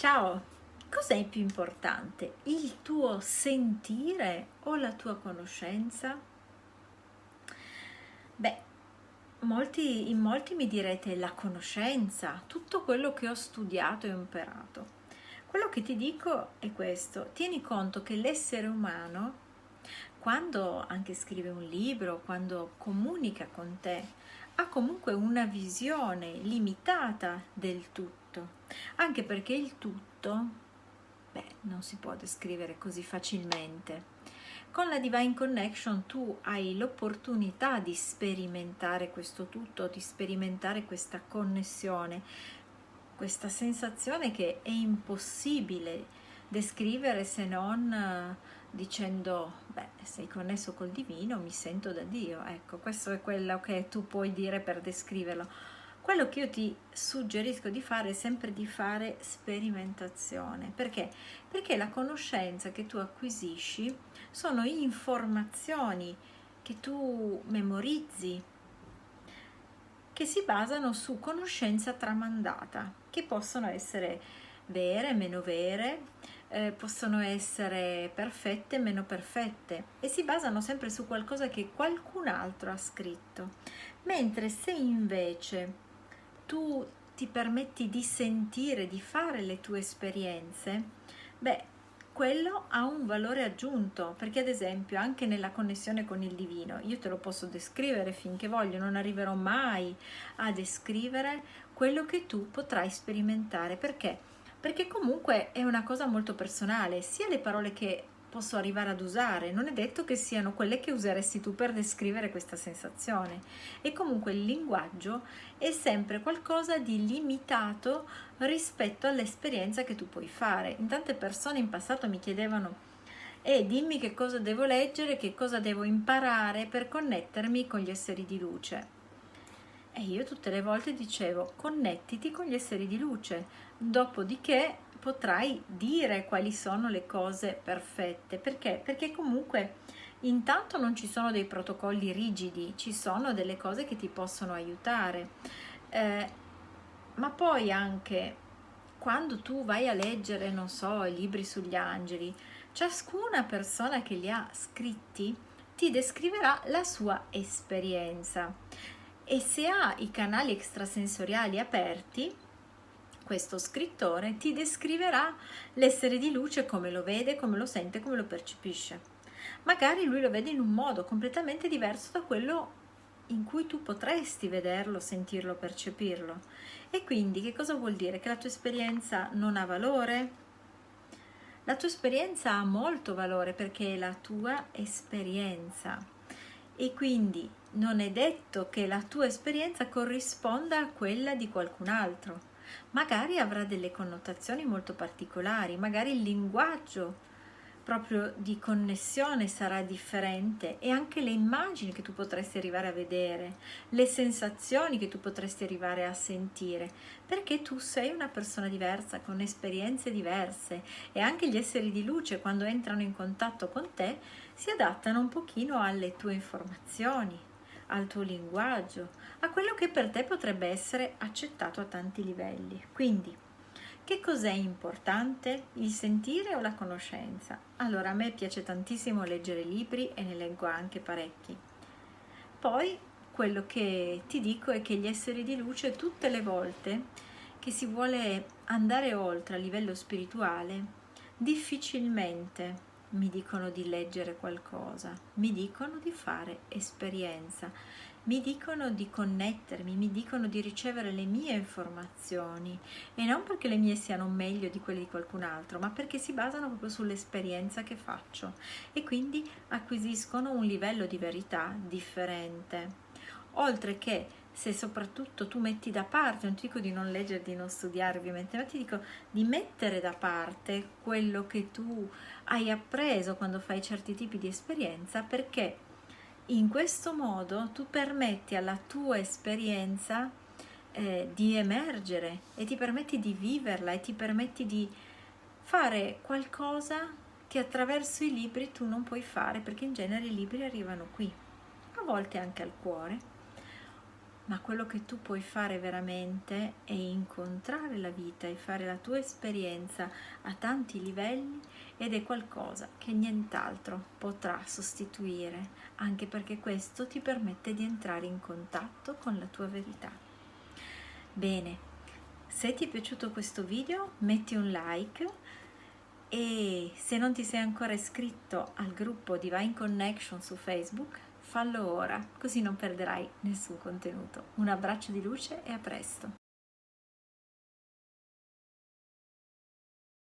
Ciao, cos'è più importante? Il tuo sentire o la tua conoscenza? Beh, molti, in molti mi direte la conoscenza, tutto quello che ho studiato e imparato. Quello che ti dico è questo, tieni conto che l'essere umano, quando anche scrive un libro, quando comunica con te, ha comunque una visione limitata del tutto, anche perché il tutto, beh, non si può descrivere così facilmente. Con la Divine Connection tu hai l'opportunità di sperimentare questo tutto, di sperimentare questa connessione, questa sensazione che è impossibile descrivere se non dicendo, beh, sei connesso col divino, mi sento da Dio. Ecco, questo è quello che tu puoi dire per descriverlo. Quello che io ti suggerisco di fare è sempre di fare sperimentazione. Perché? Perché la conoscenza che tu acquisisci sono informazioni che tu memorizzi, che si basano su conoscenza tramandata, che possono essere vere, meno vere, eh, possono essere perfette, meno perfette e si basano sempre su qualcosa che qualcun altro ha scritto. Mentre se invece tu ti permetti di sentire, di fare le tue esperienze, beh, quello ha un valore aggiunto, perché ad esempio anche nella connessione con il divino, io te lo posso descrivere finché voglio, non arriverò mai a descrivere quello che tu potrai sperimentare, perché? Perché comunque è una cosa molto personale, sia le parole che posso arrivare ad usare, non è detto che siano quelle che useresti tu per descrivere questa sensazione e comunque il linguaggio è sempre qualcosa di limitato rispetto all'esperienza che tu puoi fare. In tante persone in passato mi chiedevano e eh, dimmi che cosa devo leggere, che cosa devo imparare per connettermi con gli esseri di luce. E io tutte le volte dicevo connettiti con gli esseri di luce, dopodiché potrai dire quali sono le cose perfette. Perché? Perché comunque intanto non ci sono dei protocolli rigidi, ci sono delle cose che ti possono aiutare. Eh, ma poi anche quando tu vai a leggere, non so, i libri sugli angeli, ciascuna persona che li ha scritti ti descriverà la sua esperienza e se ha i canali extrasensoriali aperti, questo scrittore ti descriverà l'essere di luce come lo vede, come lo sente, come lo percepisce. Magari lui lo vede in un modo completamente diverso da quello in cui tu potresti vederlo, sentirlo, percepirlo. E quindi che cosa vuol dire? Che la tua esperienza non ha valore? La tua esperienza ha molto valore perché è la tua esperienza e quindi non è detto che la tua esperienza corrisponda a quella di qualcun altro. Magari avrà delle connotazioni molto particolari, magari il linguaggio proprio di connessione sarà differente e anche le immagini che tu potresti arrivare a vedere, le sensazioni che tu potresti arrivare a sentire, perché tu sei una persona diversa, con esperienze diverse e anche gli esseri di luce quando entrano in contatto con te si adattano un pochino alle tue informazioni, al tuo linguaggio, a quello che per te potrebbe essere accettato a tanti livelli. Quindi, che cos'è importante? Il sentire o la conoscenza? Allora, a me piace tantissimo leggere libri e ne leggo anche parecchi. Poi, quello che ti dico è che gli esseri di luce tutte le volte che si vuole andare oltre a livello spirituale, difficilmente mi dicono di leggere qualcosa, mi dicono di fare esperienza, mi dicono di connettermi, mi dicono di ricevere le mie informazioni e non perché le mie siano meglio di quelle di qualcun altro, ma perché si basano proprio sull'esperienza che faccio e quindi acquisiscono un livello di verità differente. Oltre che se soprattutto tu metti da parte, non ti dico di non leggere, di non studiare ovviamente, ma ti dico di mettere da parte quello che tu hai appreso quando fai certi tipi di esperienza perché in questo modo tu permetti alla tua esperienza eh, di emergere e ti permetti di viverla e ti permetti di fare qualcosa che attraverso i libri tu non puoi fare perché in genere i libri arrivano qui, a volte anche al cuore ma quello che tu puoi fare veramente è incontrare la vita e fare la tua esperienza a tanti livelli ed è qualcosa che nient'altro potrà sostituire, anche perché questo ti permette di entrare in contatto con la tua verità. Bene, se ti è piaciuto questo video metti un like e se non ti sei ancora iscritto al gruppo Divine Connection su Facebook fallo ora, così non perderai nessun contenuto. Un abbraccio di luce e a presto!